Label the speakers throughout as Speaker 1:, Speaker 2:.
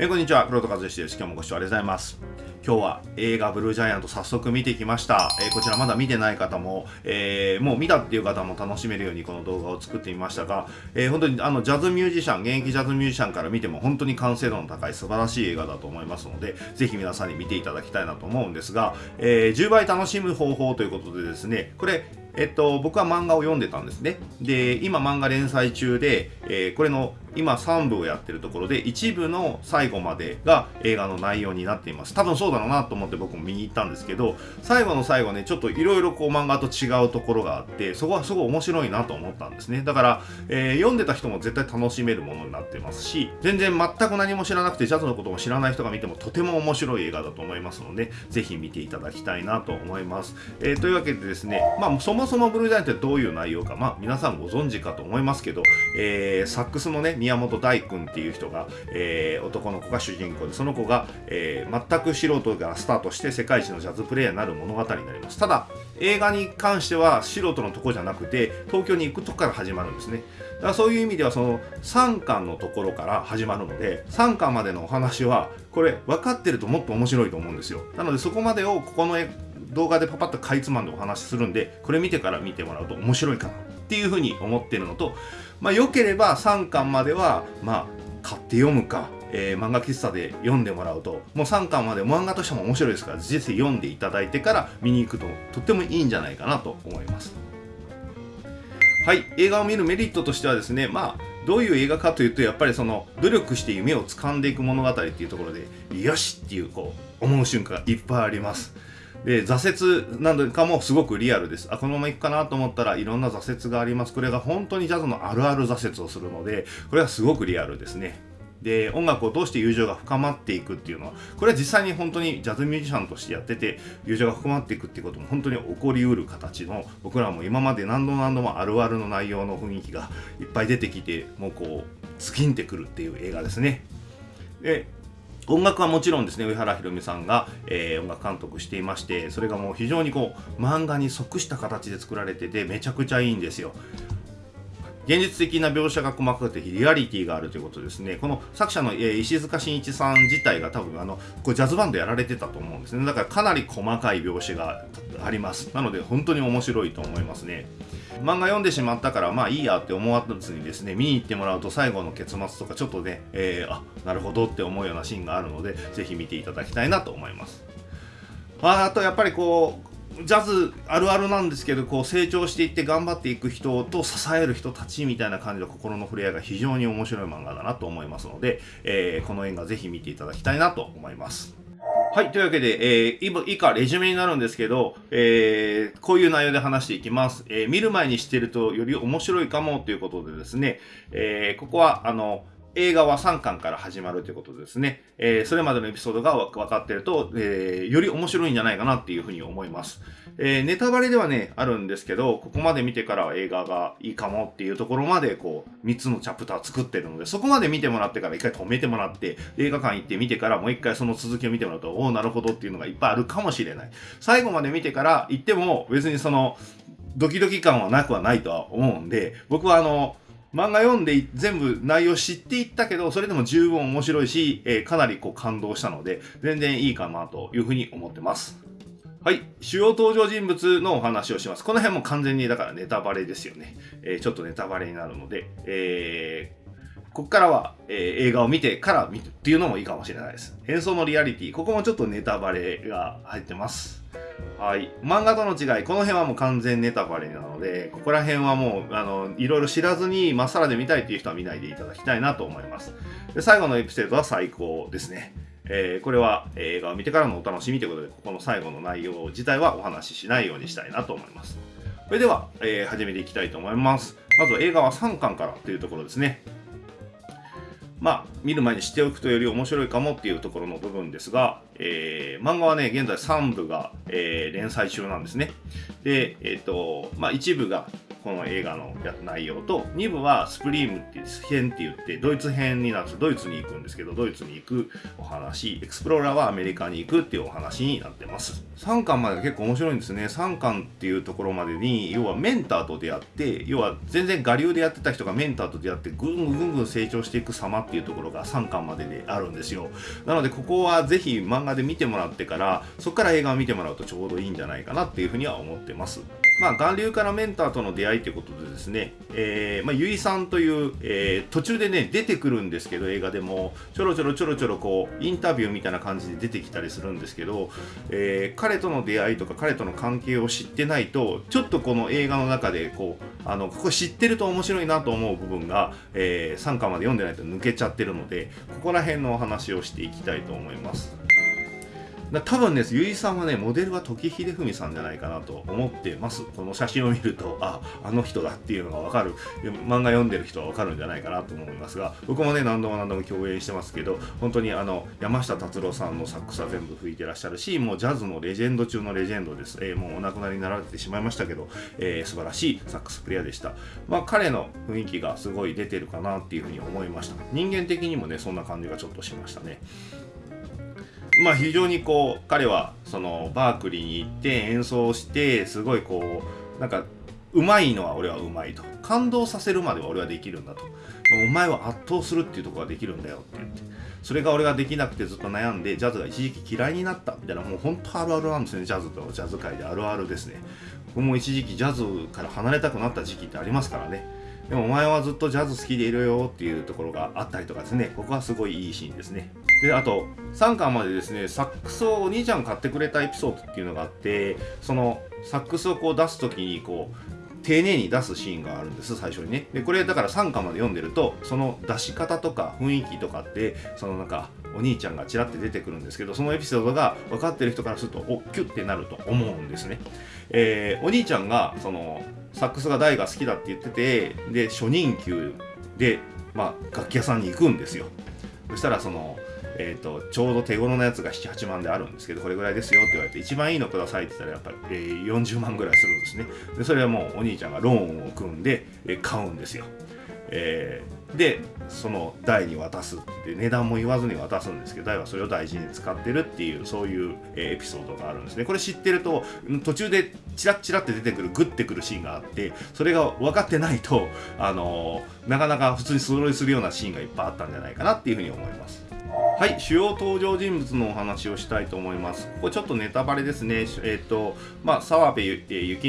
Speaker 1: えー、こんにちは、黒戸和義です。今日もご視聴ありがとうございます。今日は映画ブルージャイアント早速見てきました。えー、こちらまだ見てない方も、えー、もう見たっていう方も楽しめるようにこの動画を作ってみましたが、えー、本当にあのジャズミュージシャン、現役ジャズミュージシャンから見ても本当に完成度の高い素晴らしい映画だと思いますので、ぜひ皆さんに見ていただきたいなと思うんですが、え10倍楽しむ方法ということでですね、これ、えっと、僕は漫画を読んでたんですね。で、今漫画連載中で、えー、これの今3部をやってるところで1部の最後までが映画の内容になっています。多分そうだろうなと思って僕も見に行ったんですけど最後の最後ねちょっといろいろこう漫画と違うところがあってそこはすごい面白いなと思ったんですね。だから、えー、読んでた人も絶対楽しめるものになってますし全然全く何も知らなくてジャズのことも知らない人が見てもとても面白い映画だと思いますのでぜひ見ていただきたいなと思います、えー、というわけでですねまあそもそもブルージャイアンってどういう内容かまあ皆さんご存知かと思いますけど、えー、サックスのね宮本大君っていう人が、えー、男の子が主人公でその子が、えー、全く素人からスタートして世界一のジャズプレーヤーになる物語になります。ただ映画に関しては素人のとこじゃなくて東京に行くとこから始まるんですね。だからそういう意味ではその3巻のところから始まるので3巻までのお話はこれ分かってるともっと面白いと思うんですよ。なのでそこまでをここの動画でパパッとかいつまんでお話しするんでこれ見てから見てもらうと面白いかなっていうふうに思ってるのとまあ良ければ3巻まではまあ買って読むか、えー、漫画喫茶で読んでもらうともう3巻まで漫画としても面白いですから実際読んでいただいてから見に行くととってもいいんじゃないかなと思います。はい映画を見るメリットとしてはですねまあどういう映画かというとやっぱりその努力して夢を掴んでいく物語っていうところでよしっていうこう思う瞬間がいっぱいあります。で挫折なんかもすごくリアルです。あこのままいくかなと思ったらいろんな挫折があります。これが本当にジャズのあるある挫折をするのでこれはすごくリアルですね。で音楽を通して友情が深まっていくっていうのはこれは実際に本当にジャズミュージシャンとしてやってて友情が深まっていくっていうことも本当に起こりうる形の僕らも今まで何度も何度もあるあるの内容の雰囲気がいっぱい出てきてもうこう尽きんてくるっていう映画ですね。で音楽はもちろんですね上原ひろみさんが、えー、音楽監督していましてそれがもう非常にこう漫画に即した形で作られててめちゃくちゃいいんですよ。現実的な描写が細かくてリアリティがあるということですね。この作者の、え、石塚真一さん自体が多分あのこれジャズバンドやられてたと思うんですね。だからかなり細かい描写があります。なので本当に面白いと思いますね。漫画読んでしまったからまあいいやって思わずにですね見に行ってもらうと最後の結末とかちょっとね、えー、あなるほどって思うようなシーンがあるのでぜひ見ていただきたいなと思いますあとやっぱりこうジャズあるあるなんですけどこう成長していって頑張っていく人と支える人たちみたいな感じの心の触れ合いが非常に面白い漫画だなと思いますので、えー、この映画ぜひ見ていただきたいなと思います。はい。というわけで、えー、以下、レジュメになるんですけど、えー、こういう内容で話していきます。えー、見る前にしてるとより面白いかもということでですね、えー、ここは、あの、映画は3巻から始まるということですね。えー、それまでのエピソードが分かってると、えー、より面白いんじゃないかなっていうふうに思います。えー、ネタバレではね、あるんですけど、ここまで見てから映画がいいかもっていうところまで、こう、3つのチャプター作ってるので、そこまで見てもらってから一回止めてもらって、映画館行って見てからもう一回その続きを見てもらうと、おお、なるほどっていうのがいっぱいあるかもしれない。最後まで見てから行っても、別にその、ドキドキ感はなくはないとは思うんで、僕はあの、漫画読んで全部内容知っていったけど、それでも十分面白いし、えー、かなりこう感動したので、全然いいかなというふうに思ってます。はい。主要登場人物のお話をします。この辺も完全にだからネタバレですよね。えー、ちょっとネタバレになるので、えー、ここからは、えー、映画を見てから見るっていうのもいいかもしれないです。演奏のリアリティ、ここもちょっとネタバレが入ってます。はい。漫画との違い、この辺はもう完全ネタバレなので、ここら辺はもう、あの、いろいろ知らずに、まっさらで見たいっていう人は見ないでいただきたいなと思います。で、最後のエピソードは最高ですね。えー、これは映画を見てからのお楽しみということで、ここの最後の内容自体はお話ししないようにしたいなと思います。それでは、えー、始めていきたいと思います。まず映画は3巻からというところですね。まあ、見る前に知っておくとより面白いかもっていうところの部分ですが、えー、漫画はね、現在3部が、えー、連載中なんですね。で、えっ、ー、と、まあ、一部がこの映画の内容と2部はスプリームっていう編って言ってドイツ編になってドイツに行くんですけどドイツに行くお話エクスプローラーはアメリカに行くっていうお話になってます。3巻まで結構面白いんですね。3巻っていうところまでに要はメンターと出会って要は全然我流でやってた人がメンターと出会ってぐんぐんぐんぐん成長していく様っていうところが3巻までであるんですよ。なのでここはぜひ漫画で見てもらってからそこから映画を見てもらうとちょうどいいんじゃないかなっていうふうには思ってます。まあ、巌流からメンターとの出会いということでですね、えー、まあ、ゆいさんという、えー、途中でね、出てくるんですけど、映画でも、ちょろちょろちょろちょろこう、インタビューみたいな感じで出てきたりするんですけど、えー、彼との出会いとか、彼との関係を知ってないと、ちょっとこの映画の中で、こう、あの、ここ知ってると面白いなと思う部分が、えー、3巻まで読んでないと抜けちゃってるので、ここら辺のお話をしていきたいと思います。だ多分ね、ゆいさんはね、モデルは時秀文さんじゃないかなと思ってます。この写真を見ると、あ、あの人だっていうのがわかる、漫画読んでる人はわかるんじゃないかなと思いますが、僕もね、何度も何度も共演してますけど、本当にあの、山下達郎さんのサックスは全部吹いてらっしゃるし、もうジャズのレジェンド中のレジェンドです。えー、もうお亡くなりになられてしまいましたけど、えー、素晴らしいサックスプレイヤーでした。まあ、彼の雰囲気がすごい出てるかなっていうふうに思いました。人間的にもね、そんな感じがちょっとしましたね。まあ非常にこう彼はそのバークリーに行って演奏してすごいこうなんかうまいのは俺はうまいと感動させるまでは俺はできるんだと。お前は圧倒するっていうとこができるんだよって言ってそれが俺ができなくてずっと悩んでジャズが一時期嫌いになったみたいなもう本当あるあるなんですねジャズとジャズ界であるあるですね。僕も一時期ジャズから離れたくなった時期ってありますからね。でもお前はずっとジャズ好きでいるよっていうところがあったりとかですね。ここはすごいいいシーンですね。であと3巻までですねサックスをお兄ちゃん買ってくれたエピソードっていうのがあってそのサックスをこう出す時にこう丁寧に出すシーンがあるんです最初にね。でこれだから3巻まで読んでるとその出し方とか雰囲気とかってそのなんかお兄ちゃんがちらって出てくるんですけどそのエピソードが分かってる人からするとおっキュッてなると思うんですね、えー、お兄ちゃんがそのサックスが大が好きだって言っててで初任給で、まあ、楽器屋さんに行くんですよ。そしたらそのえーと、ちょうど手頃なやつが78万であるんですけどこれぐらいですよって言われて一番いいのくださいって言ったらやっぱり、えー、40万ぐらいするんですね。でそれはもうお兄ちゃんがローンを組んで、えー、買うんですよ、えー、でその台に渡すって値段も言わずに渡すんですけど台はそれを大事に使ってるっていうそういう、えエピソードがあるんですね。これ知ってると途中でチラッチラって出てくるグッてくるシーンがあってそれが分かってないとあのなかなか普通に素通りするようなシーンがいっぱいあったんじゃないかなっていうふうに思います。はい、主要登場人物のお話をしたいと思います。ここちょっとネタバレですね。えっ、ー、と、まあ、澤部幸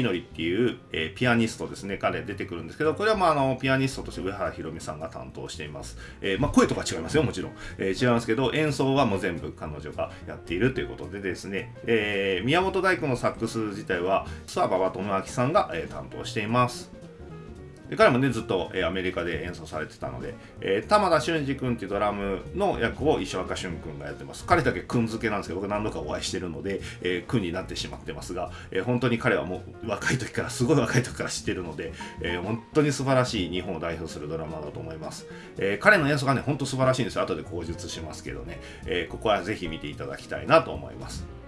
Speaker 1: 則っていう、えー、ピアニストですね。彼出てくるんですけど、これはまあ、あの、ピアニストとして上原ひろみさんが担当しています。えー、まあ、声とか違いますよ、もちろん。え違いますけど、演奏はもう全部彼女がやっているということでですね、え宮本大工のサックス自体は、諏訪馬場智明さんが、え担当しています。で彼もねずっと、えー、アメリカで演奏されてたので、えー、玉田俊二君っていうドラムの役を石若俊君がやってます。彼だけ君付けなんですけど僕何度かお会いしてるので、えー、君になってしまってますが、えー、本当に彼はもう若い時からすごい若い時から知ってるので、えー、本当に素晴らしい日本を代表するドラマだと思います、えー、彼の演奏がね本当素晴らしいんですよ。後で口述しますけどね、えー、ここはぜひ見ていただきたいなと思います。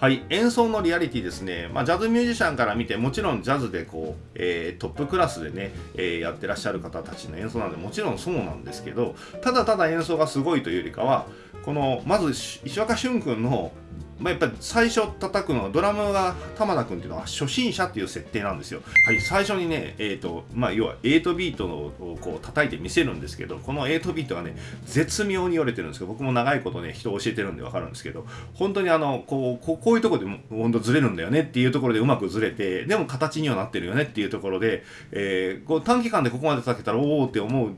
Speaker 1: はい、演奏のリアリティですね、まあ、ジャズミュージシャンから見てもちろんジャズでこう、えー、トップクラスでね、えー、やってらっしゃる方たちの演奏なんでもちろんそうなんですけどただただ演奏がすごいというよりかはこのまず石若俊君のまあ、やっぱり最初叩くのはドラムが玉田君っていうのは初心者っていう設定なんですよ。はい、最初にね、えーとまあ、要は8ビートをこう叩いて見せるんですけどこの8ビートがね絶妙に折れてるんですけど僕も長いことね人を教えてるんで分かるんですけど本当にあのこうこういうところで本当ずれるんだよねっていうところでうまくずれてでも形にはなってるよねっていうところで、えー、こう短期間でここまで叩けたらおおって思う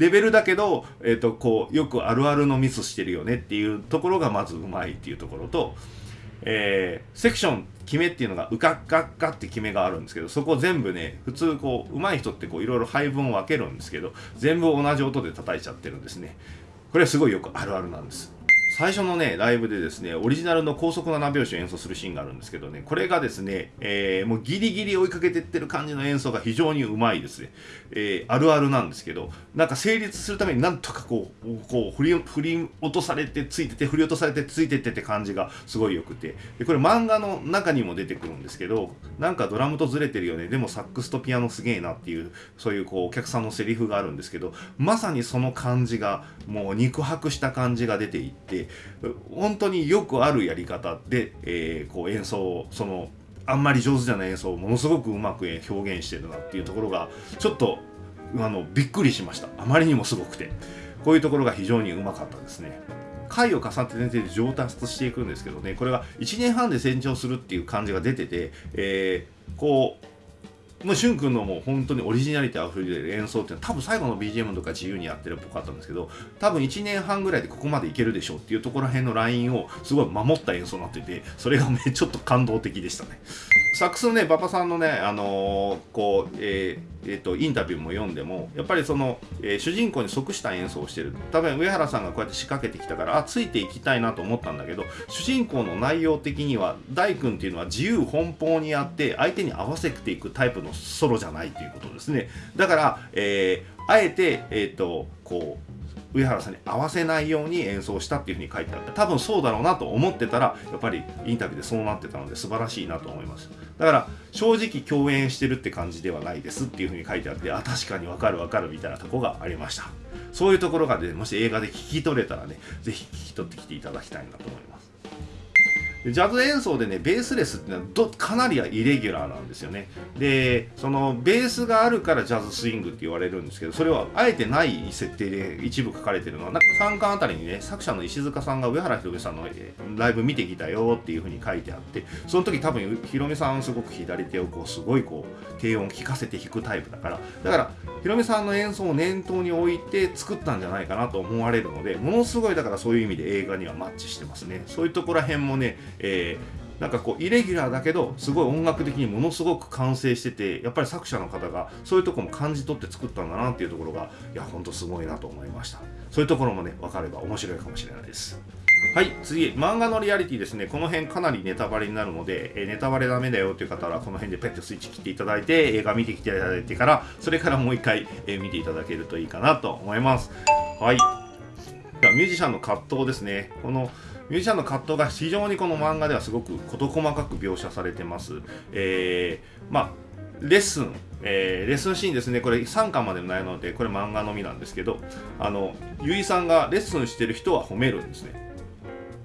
Speaker 1: レベルだけど、えーと、こうよくあるあるのミスしてるよねっていうところがまずうまいっていうところと、えー、セクション決めっていうのがうかっかっかって決めがあるんですけどそこ全部ね普通こう上手い人ってこういろいろ配分を分けるんですけど全部同じ音で叩いちゃってるんですね。これはすごいよくあるあるなんです。最初のねライブでですねオリジナルの高速7拍子を演奏するシーンがあるんですけどねこれがですね、えー、もうギリギリ追いかけてってる感じの演奏が非常にうまいですね、えー、あるあるなんですけどなんか成立するためになんとかこうこう振り振り落とされてついてて振り落とされてついてってって感じがすごい良くて。でこれ漫画の中にも出てくるんですけどなんかドラムとずれてるよね。でもサックスとピアノすげえなっていうそういうこうお客さんのセリフがあるんですけどまさにその感じがもう肉薄した感じが出ていって本当によくあるやり方で、えー、こう演奏そのあんまり上手じゃない演奏をものすごくうまく表現してるなっていうところがちょっとあのびっくりしました。あまりにもすごくて。こういうところが非常にうまかったですね。回を重ねて上達していくんですけどね。これが1年半で成長するっていう感じが出てて、えー、こうもうしゅんくんのもう本当にオリジナリティあふれる演奏っていうのは多分最後の BGM とか自由にやってるっぽかったんですけど多分1年半ぐらいでここまでいけるでしょうっていうところら辺のラインをすごい守った演奏になっててそれがねちょっと感動的でしたね。サックスのね馬場さんのねあのー、こうえーえーと、インタビューも読んでもやっぱりその、えー、主人公に即した演奏をしてる。多分上原さんがこうやって仕掛けてきたからあついていきたいなと思ったんだけど主人公の内容的には大君っていうのは自由奔放にやって相手に合わせていくタイプのソロじゃないということですね。だから、えー、あえて、えーとこう上原さんに合わせないように演奏したっていうふうに書いてあって多分そうだろうなと思ってたらやっぱりインタビューでそうなってたので素晴らしいなと思います。だから正直共演してるって感じではないですっていうふうに書いてあってあ確かにわかるわかるみたいなとこがありました。そういうところがねもし映画で聞き取れたらね是非聞き取ってきていただきたいなと思います。ジャズ演奏でねベースレスってのはかなりイレギュラーなんですよね。でそのベースがあるからジャズスイングって言われるんですけどそれはあえてない設定で一部書かれてるのはなんか3巻あたりにね作者の石塚さんが上原ひろみさんのライブ見てきたよっていうふうに書いてあってその時多分ひろみさんすごく左手をこうすごいこう低音聞かせて弾くタイプだからだからひろみさんの演奏を念頭に置いて作ったんじゃないかなと思われるのでものすごいだからそういう意味で映画にはマッチしてますね。そういうところら辺もねえー、なんかこうイレギュラーだけどすごい音楽的にものすごく完成しててやっぱり作者の方がそういうとこも感じ取って作ったんだなっていうところがいやほんとすごいなと思いました。そういうところもね分かれば面白いかもしれないです。はい次漫画のリアリティですね。この辺かなりネタバレになるので、え、ネタバレダメだよという方はこの辺でペットスイッチ切っていただいて映画見てきていただいてからそれからもう一回、え、見ていただけるといいかなと思います。はい。ではミュージシャンの葛藤ですね。このミュージシャンの葛藤が非常にこの漫画ではすごく事細かく描写されてます。えー、まあレッスン、えー、レッスンシーンですね、これ3巻までないので、これ漫画のみなんですけど、あの、ゆいさんがレッスンしてる人は褒めるんですね。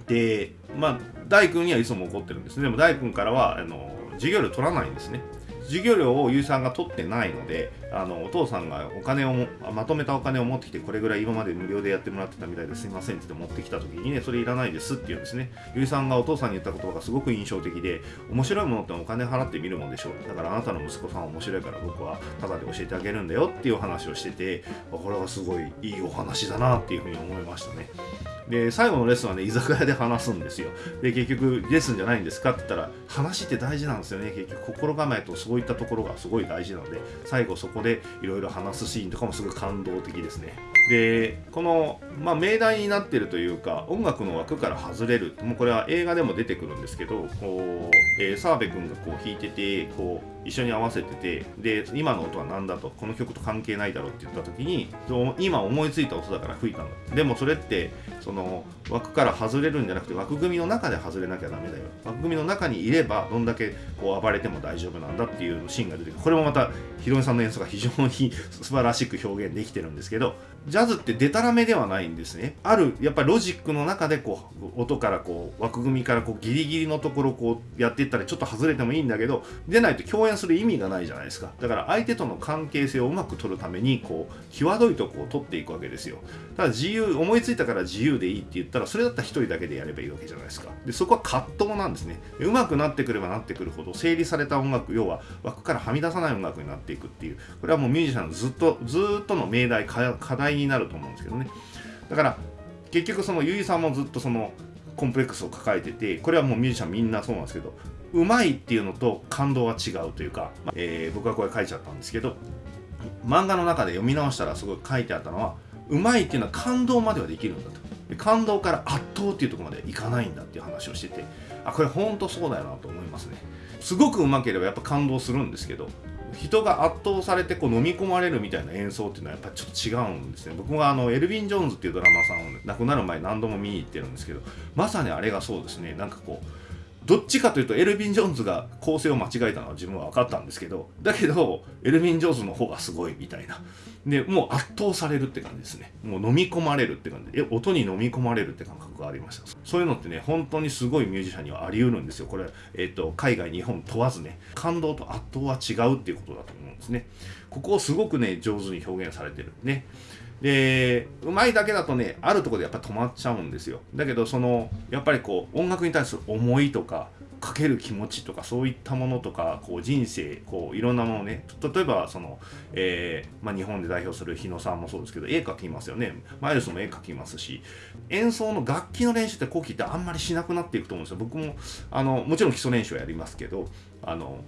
Speaker 1: で、まあ、大君にはいつも怒ってるんですね。でも大君からは、あの、授業料取らないんですね。授業料をゆいさんが取ってないのであのお父さんがお金をまとめたお金を持ってきてこれぐらい今まで無料でやってもらってたみたいですいませんって持ってきた時にねそれいらないですって言うんですね。ゆいさんがお父さんに言った言葉がすごく印象的で面白いものってお金払ってみるもんでしょう。だからあなたの息子さん面白いから僕はタダで教えてあげるんだよっていう話をしててこれはすごいいいお話だなっていうふうに思いましたね。で最後のレッスンはね居酒屋で話すんですよ。で結局レッスンじゃないんですかって言ったら話って大事なんですよね。結局心構えとそういったところがすごい大事なので最後そこでいろいろ話すシーンとかもすごい感動的ですね。でこの、まあ、命題になってるというか音楽の枠から外れる。もうこれは映画でも出てくるんですけどこう、えー、澤部君がこう弾いててこう一緒に合わせててで今の音は何だとこの曲と関係ないだろうって言った時に今思いついた音だから吹いたんだでもそれってその枠から外れるんじゃなくて枠組みの中で外れなきゃダメだよ。枠組みの中にいればどんだけこう暴れても大丈夫なんだっていうシーンが出てくる。これもまたヒロミさんの演奏が非常に 素晴らしく表現できてるんですけどジャズってデタラメではないんですね。あるやっぱりロジックの中でこう音からこう枠組みからこうギリギリのところこうやっていったらちょっと外れてもいいんだけど出ないと共演する意味がないじゃないですか。だから相手との関係性をうまく取るためにこう際どいとこを取っていくわけですよ。ただ自由思いついたから自由でいいって言ったらそれだったら1人だけでやればいいわけじゃないですか。でそこは葛藤なんですね。うまくなってくればなってくるほど整理された音楽要は枠からはみ出さない音楽になっていくっていう。これはもうミュージシャンのずっとずっとの命題課題になると思うんですけどね。だから結局そのゆいさんもずっとそのコンプレックスを抱えててこれはもうミュージシャンみんなそうなんですけどうまいっていうのと感動は違うというか、えー、僕はこれ書いちゃったんですけど漫画の中で読み直したらすごい書いてあったのはうまいっていうのは感動まではできるんだと。で感動から圧倒っていうとこまでいかないんだっていう話をしててあこれ本当そうだよなと思いますね。すごくうまければやっぱ感動するんですけど人が圧倒されてこう飲み込まれるみたいな演奏っていうのはやっぱちょっと違うんですね。僕もあのエルヴィン・ジョーンズっていうドラマさんを亡くなる前何度も見に行ってるんですけどまさにあれがそうですね。なんかこうどっちかというとエルヴィン・ジョーンズが構成を間違えたのは自分は分かったんですけどだけどエルヴィン・ジョーンズの方がすごいみたいな。でもう圧倒されるって感じですね。もう飲み込まれるって感じ。え音に飲み込まれるって感覚がありました。そういうのってね本当にすごいミュージシャンにはあり得るんですよ。これ、えーと、海外日本問わずね。感動と圧倒は違うっていうことだと思うんですね。ここをすごくね上手に表現されてるね。でうまいだけだとねあるとこでやっぱ止まっちゃうんですよ。だけどそのやっぱりこう音楽に対する思いとかかける気持ちとかそういったものとかこう人生こういろんなものね。例えばその、えー、まあ、日本で代表する日野さんもそうですけど絵描きますよね。マイルスも絵描きますし。演奏の楽器の練習って後期ってあんまりしなくなっていくと思うんですよ。僕もあのもちろん基礎練習はやりますけどあの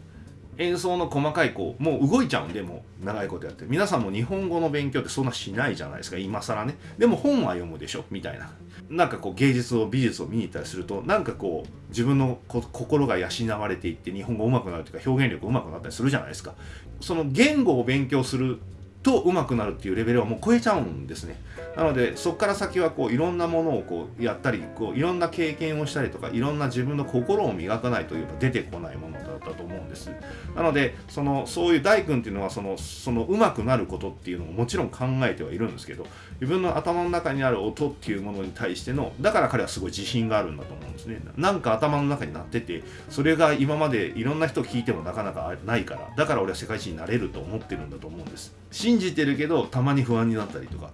Speaker 1: 演奏の細かいこうもう動いちゃうんでもう長いことやって。皆さんも日本語の勉強ってそんなしないじゃないですか。今更ね。でも本は読むでしょ。みたいな。なんかこう芸術を美術を見に行ったりするとなんかこう自分の心が養われていって日本語上手くなるというか表現力上手くなったりするじゃないですか。その言語を勉強すると上手くなるっていうレベルはもう超えちゃうんですね。なのでそこから先はこういろんなものをこうやったりこういろんな経験をしたりとかいろんな自分の心を磨かないといえば出てこないものだったと思うんです。なのでそのそういう大君っていうのはそのその上手くなることっていうのをもちろん考えてはいるんですけど自分の頭の中にある音っていうものに対してのだから彼はすごい自信があるんだと思うんですね。なんか頭の中になっててそれが今までいろんな人聞いてもなかなかないからだから俺は世界一になれると思ってるんだと思うんです。信じてるけどたまに不安になったりとか。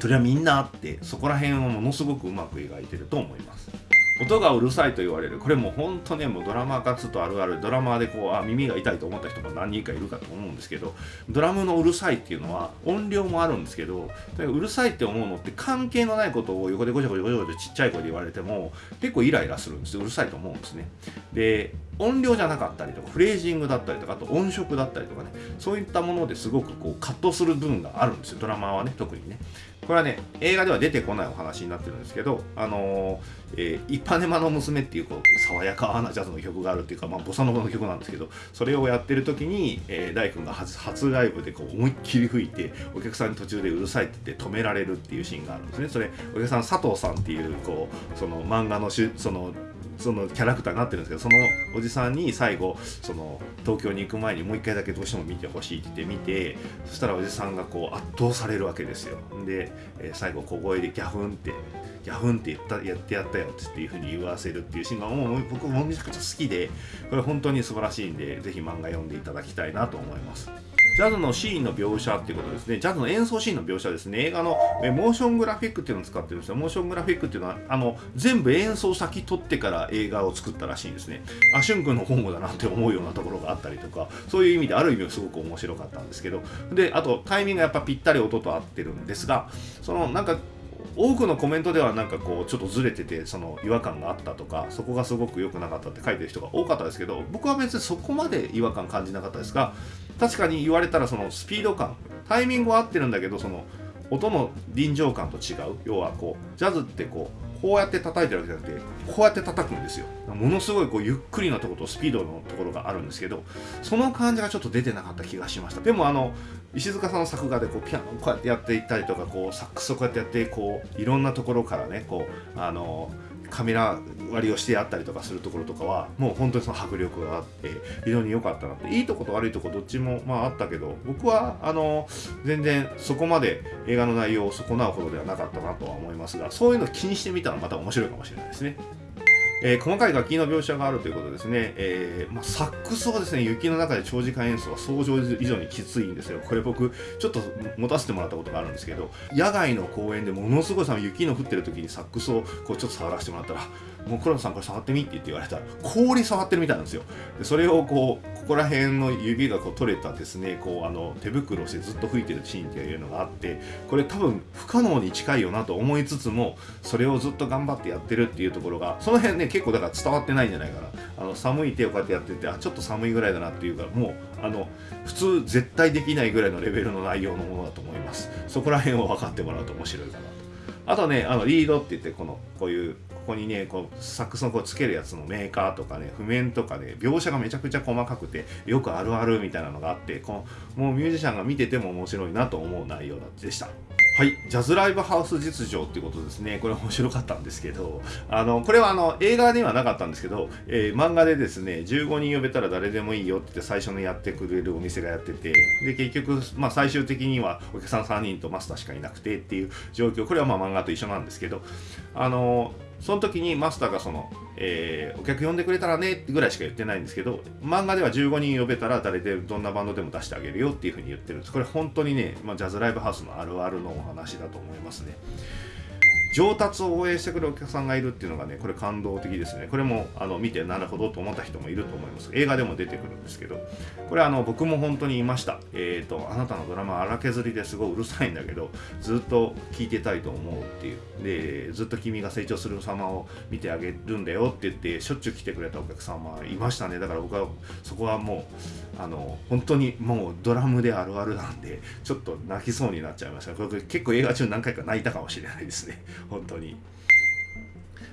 Speaker 1: それはみんなあってそこら辺をものすごくうまく描いてると思います。音がうるさいと言われる。これも本当ねもうドラマーつとあるある。ドラマーでこうあ耳が痛いと思った人も何人かいるかと思うんですけどドラムのうるさいっていうのは音量もあるんですけどうるさいって思うのって関係のないことを横でごちゃごちゃごちゃごちゃちっちゃい声で言われても結構イライラするんです。ようるさいと思うんですね。で音量じゃなかったりとかフレージングだったりとかあと音色だったりとかね。そういったものですごくこう葛藤する部分があるんですよ。ドラマはね特にね。これはね映画では出てこないお話になってるんですけどあのー、えー、イパネマの娘っていうこう爽やかなジャズの曲があるっていうか、まあ、ボサノバの曲なんですけどそれをやってる時に、えー、大君が初初ライブでこう思いっきり吹いてお客さんに途中でうるさいって言って止められるっていうシーンがあるんですね。それお客さん佐藤さんっていうこうその漫画のしそのそのキャラクターになってるんですけどそのおじさんに最後その東京に行く前にもう一回だけどうしても見てほしいって言って見てそしたらおじさんがこう圧倒されるわけですよで、えー、最後小声でギャフンってギャフンって言ったやってやったよっていうふうに言わせるっていうシーンがもう僕もめちゃくちゃ好きでこれ本当に素晴らしいんでぜひ漫画読んでいただきたいなと思います。ジャズのシーンの描写っていうことですね。ジャズの演奏シーンの描写ですね。映画のえモーショングラフィックっていうのを使ってるんですよ。モーショングラフィックっていうのは、あの、全部演奏先取ってから映画を作ったらしいんですね。あ、しゅん君の本語だなって思うようなところがあったりとか、そういう意味である意味すごく面白かったんですけど、で、あとタイミングがやっぱぴったり音と合ってるんですが、そのなんか多くのコメントではなんかこうちょっとずれててその違和感があったとかそこがすごく良くなかったって書いてる人が多かったですけど僕は別にそこまで違和感感じなかったですが確かに言われたらそのスピード感タイミングは合ってるんだけどその音の臨場感と違う。要はこうジャズってこうこうやって叩いてるわけじゃなくてこうやって叩くんですよ。ものすごいこうゆっくりのところとスピードのところがあるんですけどその感じがちょっと出てなかった気がしました。でもあの石塚さんの作画でこうピアノをこうやってやっていったりとかこうサックスをこうやってやってこういろんなところからねこうあのカメラ割りをしてあったりとかするところとかはもう本当にその迫力があって非常に良かったなっていいとこと悪いとこどっちもまああったけど僕はあの全然そこまで映画の内容を損なうほどではなかったなとは思いますがそういうの気にしてみたらまた面白いかもしれないですね。えー、細かい楽器の描写があるということですね、えーまあ、サックスはですね雪の中で長時間演奏は想像以上にきついんですよ。これ僕ちょっと持たせてもらったことがあるんですけど野外の公園でものすごい雪の降ってる時にサックスをこうちょっと触らせてもらったらもう黒田さんこれ触ってみって言って言われたら氷触ってるみたいなんですよ。でそれをこうここら辺の指がこう取れたですねこうあの手袋をしてずっと吹いてるシーンっていうのがあってこれ多分不可能に近いよなと思いつつもそれをずっと頑張ってやってるっていうところがその辺ね結構だから伝わってないんじゃないかなあの寒い手をこうやってやっててあちょっと寒いぐらいだなっていうかもうあの普通絶対できないぐらいのレベルの内容のものだと思います。そこら辺を分かってもらうと面白いかなと。あとねあのリードって言ってこのこういうここにねこうサックスのこうつけるやつのメーカーとかね譜面とかね描写がめちゃくちゃ細かくてよくあるあるみたいなのがあってこのもうミュージシャンが見てても面白いなと思う内容でした。はい、ジャズライブハウス実情ってことですね。これ面白かったんですけど、あの、これはあの、映画ではなかったんですけど、えー、漫画でですね、15人呼べたら誰でもいいよって言って最初のやってくれるお店がやってて、で、結局、まあ最終的にはお客さん3人とマスターしかいなくてっていう状況、これはまあ漫画と一緒なんですけど、あの、その時にマスターがその、えー、お客呼んでくれたらねってぐらいしか言ってないんですけど漫画では15人呼べたら誰でどんなバンドでも出してあげるよっていうふうに言ってるんです。これ本当にね、まあ、ジャズライブハウスのあるあるのお話だと思いますね。上達を応援してくれるお客さんがいるっていうのがねこれ感動的ですね。これもあの見てなるほどと思った人もいると思います。映画でも出てくるんですけどこれあの僕も本当にいました。えっ、ー、とあなたのドラマ荒削りですごいうるさいんだけどずっと聞いてたいと思うっていう。でずっと君が成長する様を見てあげるんだよって言ってしょっちゅう来てくれたお客様いましたね。だから僕はそこはもうあの本当にもうドラムであるあるなんでちょっと泣きそうになっちゃいました。これ結構映画中何回か泣いたかもしれないですね。本当に。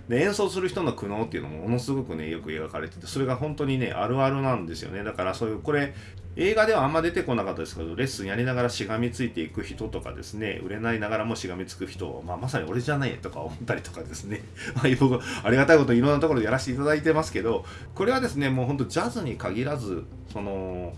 Speaker 1: で演奏する人の苦悩っていうのもものすごくねよく描かれててそれが本当にねあるあるなんですよねだからそういうこれ映画ではあんま出てこなかったですけどレッスンやりながらしがみついていく人とかですね売れないながらもしがみつく人、まあ、まさに俺じゃないとか思ったりとかですね 僕ありがたいこといろんなところでやらせていただいてますけどこれはですねもうほんとジャズに限らずその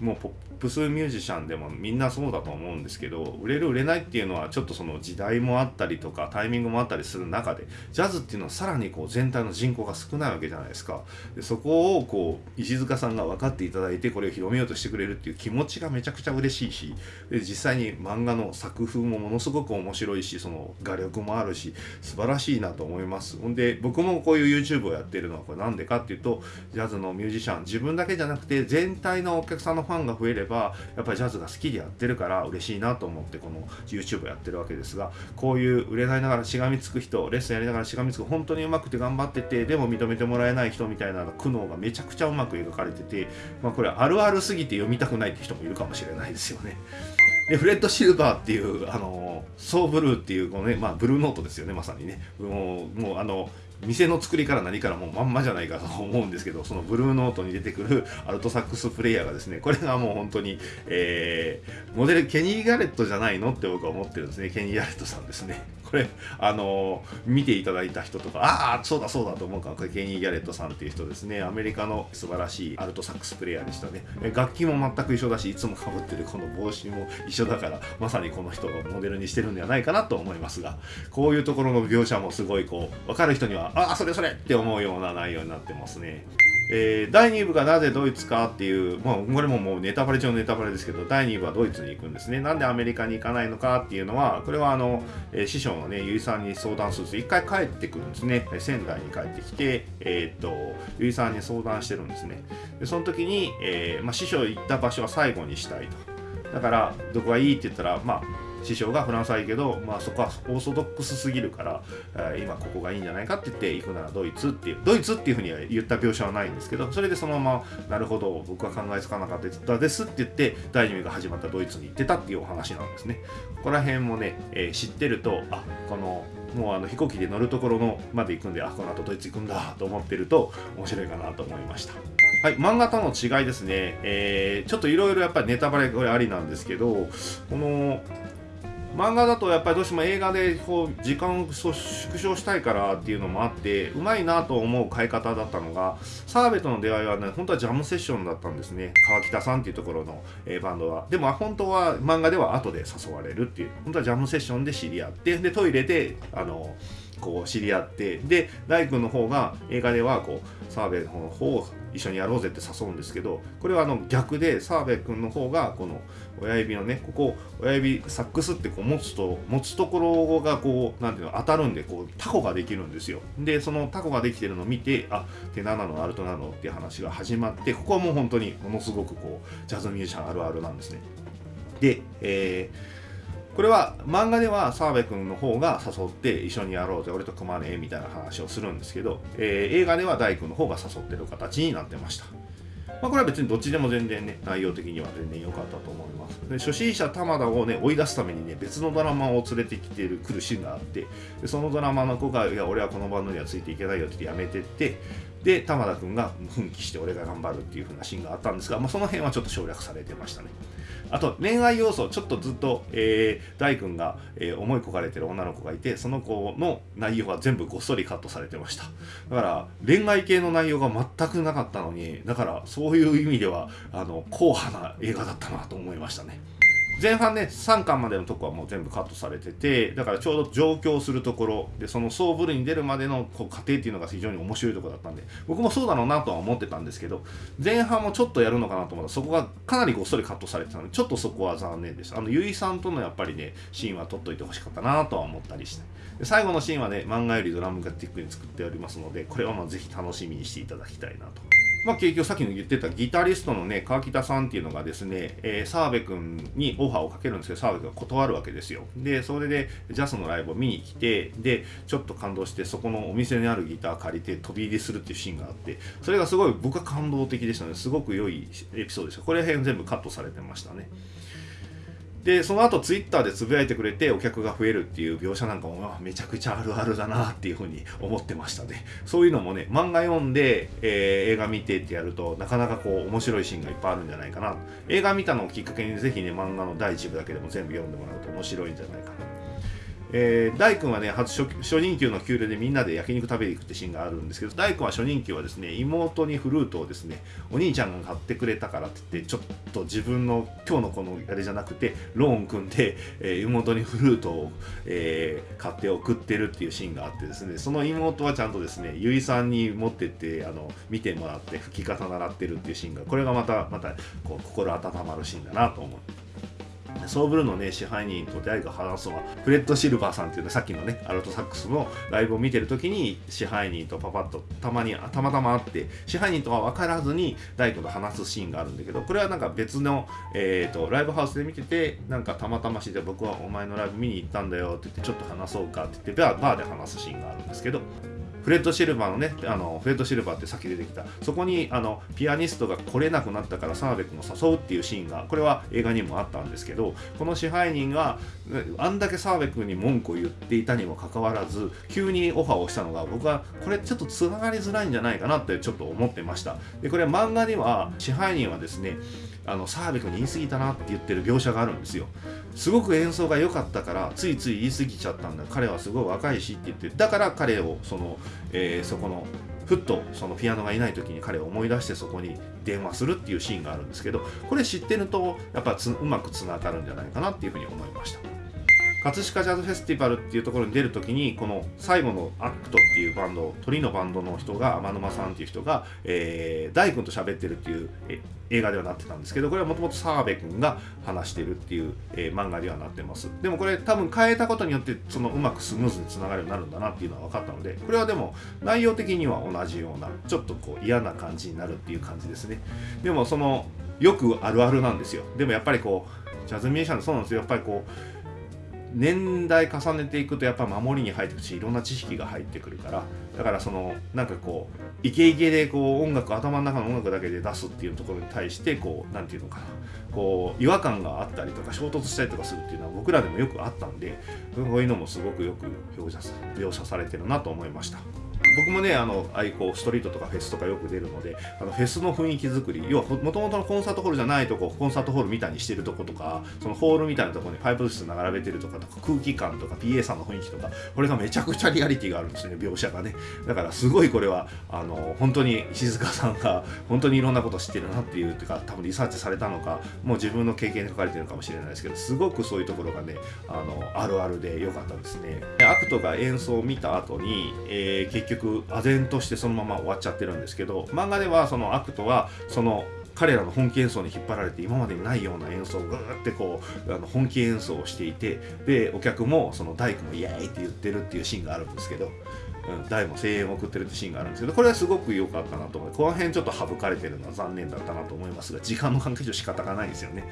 Speaker 1: もうポップスミュージシャンでもみんなそうだと思うんですけど売れる売れないっていうのはちょっとその時代もあったりとかタイミングもあったりする中でジャズっていうのはさらにこう全体の人口が少ないわけじゃないですか。でそこをこう石塚さんが分かっていただいてこれを広めようとしてくれるっていう気持ちがめちゃくちゃ嬉しいしで実際に漫画の作風もものすごく面白いしその画力もあるし素晴らしいなと思います。ほんで僕もこういう YouTube をやってるのはこれなんでかっていうとジャズのミュージシャン自分だけじゃなくて全体のお客さんのファンが増えればやっぱりジャズが好きでやってるから嬉しいなと思ってこの YouTube やってるわけですがこういう売れないながらしがみつく人レッスンやりながらしがみつく本当にうまくて頑張っててでも認めてもらえない人みたいな苦悩がめちゃくちゃうまく描かれてて、まあ、これあるあるすぎて読みたくないって人もいるかもしれないですよね。でフレッド・シルバーっていうあのソーブルーっていうこのね、まあ、ブルーノートですよねまさにねもうもうあの店の作りから何からもうまんまじゃないかと思うんですけどそのブルーノートに出てくる アルトサックスプレイヤーがですねこれがもう本当に、えー、モデルケニー・ガレットじゃないのって僕は思ってるんですね。ケニー・ガレットさんですね。これあの見ていただいた人とかああそうだそうだと思うか。らこれケニー・ギャレットさんっていう人ですね。アメリカの素晴らしいアルトサックスプレイヤーでしたね。楽器も全く一緒だしいつもかぶってるこの帽子も一緒だからまさにこの人をモデルにしてるんではないかなと思いますがこういうところの描写もすごいこう分かる人にはあそれそれって思うような内容になってますねえー、第2部がなぜドイツかっていう、まあ、これももうネタバレ中のネタバレですけど、第2部はドイツに行くんですね。なんでアメリカに行かないのかっていうのは、これはあの、えー、師匠のね、ゆいさんに相談すると、一回帰ってくるんですね。仙台に帰ってきて、えー、っと、ゆいさんに相談してるんですね。で、その時に、えー、まあ、師匠行った場所は最後にしたいと。だから、どこがいいって言ったら、まあ、師匠がフランスはいいけど、まあ、そこはオーソドックスすぎるから、え、今ここがいいんじゃないかって言って行くならドイツっていうドイツっていうふうには言った描写はないんですけどそれでそのままなるほど僕は考えつかなかったですって言って第2部が始まったドイツに行ってたっていうお話なんですね。ここら辺もね、えー、知ってるとあこのもうあの飛行機で乗るところのまで行くんであこの後ドイツ行くんだと思ってると面白いかなと思いました。はい、漫画との違いですね、えー、ちょっといろいろやっぱりネタバレこれありなんですけどこの漫画だとやっぱりどうしても映画でこう時間を縮小したいからっていうのもあってうまいなと思う買い方だったのが澤部との出会いはね本当はジャムセッションだったんですね。川北さんっていうところの、えー、バンドは。でも本当は漫画では後で誘われるっていう。本当はジャムセッションで知り合ってでトイレであのこう知り合ってで大君の方が映画ではこう澤部の方を一緒にやろうぜって誘うんですけどこれはあの逆で澤部君の方がこの親指のねここ親指サックスってこう持つと持つところがこう何ていうの当たるんでこうタコができるんですよ。でそのタコができてるのを見てあ手7のアルトなのっていう話が始まってここはもう本当にものすごくこうジャズミュージシャンあるあるなんですね。で、えーこれは漫画では澤部君の方が誘って一緒にやろうぜ俺と組まねえみたいな話をするんですけど、えー、映画では大君の方が誘ってる形になってました、まあ、これは別にどっちでも全然ね内容的には全然良かったと思います。で初心者玉田をね追い出すためにね別のドラマを連れてきてる来るシーンがあってでそのドラマの子が「いや俺はこのバンドにはついていけないよ」って言ってやめてってで玉田君が奮起して俺が頑張るっていう風なシーンがあったんですが、まあ、その辺はちょっと省略されてましたね。あと恋愛要素ちょっとずっと、えー、大君が、えー、思い焦がれてる女の子がいてその子の内容は全部ごっそりカットされてました。だから恋愛系の内容が全くなかったのにだからそういう意味ではあの硬派な映画だったなと思いましたね。前半ね3巻までのとこはもう全部カットされててだからちょうど上京するところでその総ブルに出るまでのこう過程っていうのが非常に面白いとこだったんで僕もそうだろうなとは思ってたんですけど前半もちょっとやるのかなと思った。らそこがかなりごっそりカットされてたのでちょっとそこは残念ですあのゆいさんとのやっぱりねシーンは撮っといてほしかったなとは思ったりして。で最後のシーンはね漫画よりドラムがティックに作っておりますのでこれはまあぜひ楽しみにしていただきたいなと。まあ、結局さっきの言ってたギタリストのね川北さんっていうのがですね、えー、澤部君にオファーをかけるんですけど澤部君が断るわけですよ。でそれでジャスのライブを見に来てでちょっと感動してそこのお店にあるギター借りて飛び入りするっていうシーンがあってそれがすごい僕は感動的でしたね。すごく良いエピソードでした。これ辺全部カットされてましたね。でその後ツイッターでつぶやいてくれてお客が増えるっていう描写なんかもめちゃくちゃあるあるだなっていうふうに思ってましたね。そういうのもね漫画読んで、えー、映画見てってやるとなかなかこう面白いシーンがいっぱいあるんじゃないかな。映画見たのをきっかけにぜひね漫画の第1部だけでも全部読んでもらうと面白いんじゃないかな。えー、大君はね初初任給の給料でみんなで焼肉食べに行くってシーンがあるんですけど大君は初任給はですね妹にフルートをですねお兄ちゃんが買ってくれたからって言ってちょっと自分の今日のこのあれじゃなくてローン組んで、えー、妹にフルートを、えー、買って送ってるっていうシーンがあってですねその妹はちゃんとですねゆいさんに持ってってあの見てもらって吹き方習ってるっていうシーンがこれがまたまたこう心温まるシーンだなと思って。ソーブルのね支配人と出会いが話すのはフレッド・シルバーさんっていうねさっきのねアルトサックスのライブを見てる時に支配人とパパッとたまにたまたま会って支配人とは分からずに大工と話すシーンがあるんだけどこれはなんか別の、えーと、ライブハウスで見ててなんかたまたまして僕はお前のライブ見に行ったんだよって言ってちょっと話そうかって言ってバーで話すシーンがあるんですけどフレッド・シルバーのねあのフレッド・シルバーってさっき出てきた。そこにあのピアニストが来れなくなったから澤部君を誘うっていうシーンがこれは映画にもあったんですけどこの支配人があんだけ澤部君に文句を言っていたにもかかわらず急にオファーをしたのが僕はこれちょっとつながりづらいんじゃないかなってちょっと思ってました。でこれ漫画には支配人はですねあの澤部君に言い過ぎたなって言ってる描写があるんですよすごく演奏が良かったからついつい言い過ぎちゃったんだ彼はすごい若いしって言ってだから彼をその、えー、そこのふっとそのピアノがいない時に彼を思い出してそこに電話するっていうシーンがあるんですけどこれ知ってるとやっぱうまくつながるんじゃないかなっていうふうに思いました。葛飾ジャズフェスティバルっていうところに出るときにこの最後のアクトっていうバンド鳥のバンドの人が天沼さんっていう人が、えー、大君と喋ってるっていう映画ではなってたんですけどこれはもともと澤部君が話してるっていう、えー、漫画ではなってます。でもこれ多分変えたことによってそのうまくスムーズにつながるようになるんだなっていうのは分かったのでこれはでも内容的には同じようなちょっとこう嫌な感じになるっていう感じですね。でもそのよくあるあるなんですよ。でもやっぱりこうジャズミュージシャンそうなんですよ。やっぱりこう年代重ねていくとやっぱ守りに入ってくるしいろんな知識が入ってくるからだからそのなんかこうイケイケでこう音楽頭の中の音楽だけで出すっていうところに対してこう何て言うのかなこう違和感があったりとか衝突したりとかするっていうのは僕らでもよくあったんでこういうのもすごくよく描写描写されてるなと思いました。僕もねあのああいうこうストリートとかフェスとかよく出るのであのフェスの雰囲気作り要はもともとのコンサートホールじゃないとこコンサートホールみたいにしてるとことかそのホールみたいなとこにパイプ室並べてるとかとか空気感とか PA さんの雰囲気とかこれがめちゃくちゃリアリティがあるんですね描写がね。だからすごいこれはあの本当に石塚さんが本当にいろんなこと知ってるなっていうてか多分リサーチされたのかもう自分の経験で書かれてるかもしれないですけどすごくそういうところがねあのあるあるで良かったですね。アクトが演奏を見た後に、えー、結局唖然としてそのまま終わっちゃってるんですけど漫画ではそのアクトはその彼らの本気演奏に引っ張られて今までにないような演奏をぐーってこうあの本気演奏をしていてでお客もその大工もイエーイって言ってるっていうシーンがあるんですけど、うん、大も声援を送ってるってシーンがあるんですけどこれはすごく良かったなと思いこの辺ちょっと省かれてるのは残念だったなと思いますが時間の関係上仕方がないですよね。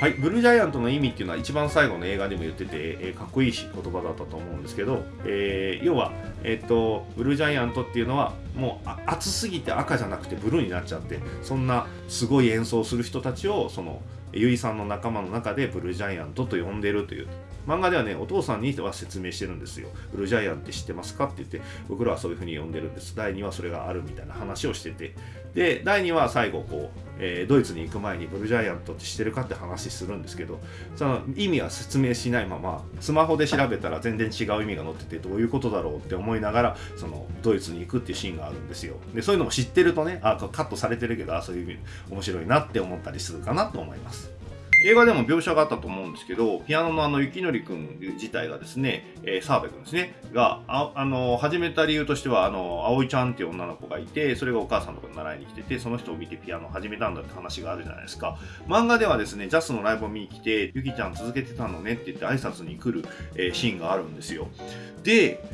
Speaker 1: はい、ブルージャイアントの意味っていうのは一番最後の映画でも言ってて、えー、かっこいいし言葉だったと思うんですけど、えー、要は、えー、っとブルージャイアントっていうのはもう熱すぎて赤じゃなくてブルーになっちゃってそんなすごい演奏する人たちをそのゆいさんの仲間の中でブルージャイアントと呼んでるという。漫画ではねお父さんには説明してるんですよ。ブルージャイアンって知ってますかって言って僕らはそういうふうに呼んでるんです。第2はそれがあるみたいな話をしてて。で第2は最後こう、えー、ドイツに行く前にブルージャイアントって知ってるかって話するんですけどその意味は説明しないままスマホで調べたら全然違う意味が載っててどういうことだろうって思いながらそのドイツに行くっていうシーンがあるんですよ。でそういうのも知ってるとねあカットされてるけどあそういう意味面白いなって思ったりするかなと思います。映画でも描写があったと思うんですけど、ピアノのあの、雪のりくん自体がですね、えー、澤部くんですね、が、あ、あの、始めた理由としては、あの、葵ちゃんっていう女の子がいて、それがお母さんとかに習いに来てて、その人を見てピアノを始めたんだって話があるじゃないですか。漫画ではですね、ジャスのライブを見に来て、ゆきちゃん続けてたのねって言って挨拶に来る、えー、シーンがあるんですよ。で、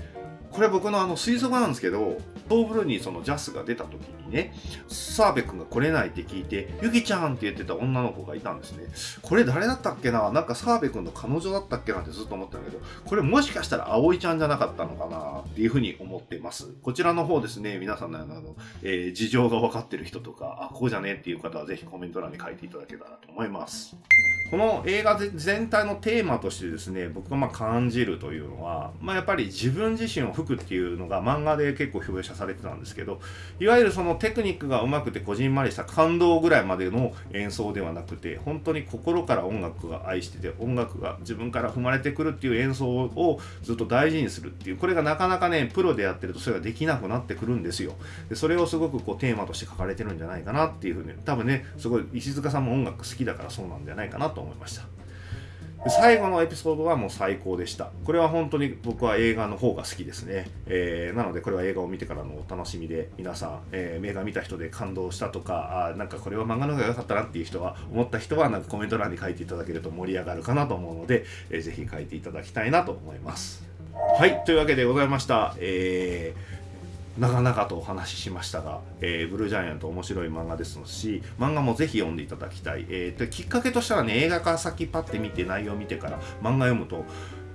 Speaker 1: これ僕のあの推測なんですけど、トーブルにそのジャスが出た時にね、澤部君が来れないって聞いて、ゆきちゃんって言ってた女の子がいたんですね。これ誰だったっけな？なんか澤部君の彼女だったっけなってずっと思ったんだけど、これもしかしたら葵ちゃんじゃなかったのかなっていうふうに思ってます。こちらの方ですね、皆さんのあの、えー、事情が分かってる人とか、あ、こうじゃねっていう方はぜひコメント欄に書いていただけたらと思います。この映画全体のテーマとしてですね、僕がま感じるというのは、まあ、やっぱり自分自身を吹くっていうのが漫画で結構表写されてたんですけど、いわゆるそのテクニックが上手くてこじんまりした感動ぐらいまでの演奏ではなくて、本当に心から音楽が愛してて、音楽が自分から踏まれてくるっていう演奏をずっと大事にするっていう、これがなかなかね、プロでやってるとそれができなくなってくるんですよ。でそれをすごくこうテーマとして書かれてるんじゃないかなっていうふうに、多分ね、すごい石塚さんも音楽好きだからそうなんじゃないかなと思いました。最後のエピソードはもう最高でした。これは本当に僕は映画の方が好きですね。えー、なのでこれは映画を見てからのお楽しみで、皆さん、えー、映画見た人で感動したとか、あなんかこれは漫画の方が良かったなっていう人は、思った人はなんかコメント欄に書いていただけると盛り上がるかなと思うので、えー、ぜひ書いていただきたいなと思います。はい、というわけでございました。えー長々とお話ししましたが、えー、ブルージャイアント面白い漫画ですし、漫画もぜひ読んでいただきたい。えー、きっかけとしたらね、映画から先パッて見て内容を見てから漫画読むと、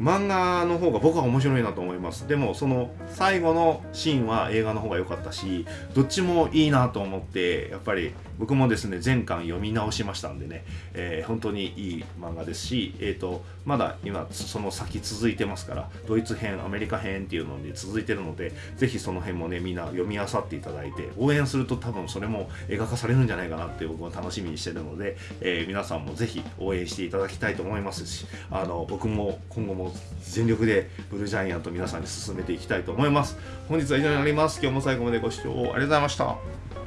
Speaker 1: 漫画の方が僕は面白いなと思いますでもその最後のシーンは映画の方が良かったしどっちもいいなと思ってやっぱり僕もですね前巻読み直しましたんでね、えー、本当にいい漫画ですし、えーと、まだ今その先続いてますからドイツ編アメリカ編っていうので続いてるのでぜひその辺もねみんな読み漁っていただいて応援すると多分それも映画化されるんじゃないかなって僕は楽しみにしてるので、えー、皆さんもぜひ応援していただきたいと思いますしあの僕も今後も全力でブルージャイアント皆さんに進めていきたいと思います。本日は以上になります。今日も最後までご視聴ありがとうございました。